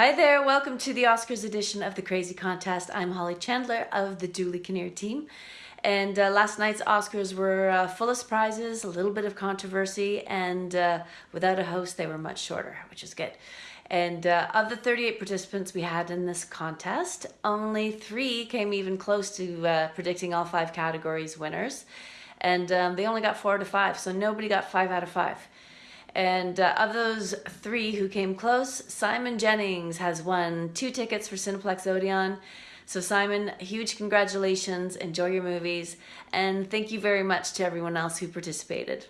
Hi there, welcome to the Oscars edition of the Crazy Contest. I'm Holly Chandler of the Dooley Kinnear team. And uh, last night's Oscars were uh, full of surprises, a little bit of controversy, and uh, without a host, they were much shorter, which is good. And uh, of the 38 participants we had in this contest, only three came even close to uh, predicting all five categories winners. And um, they only got four out of five, so nobody got five out of five. And uh, of those three who came close, Simon Jennings has won two tickets for Cineplex Odeon. So Simon, huge congratulations, enjoy your movies, and thank you very much to everyone else who participated.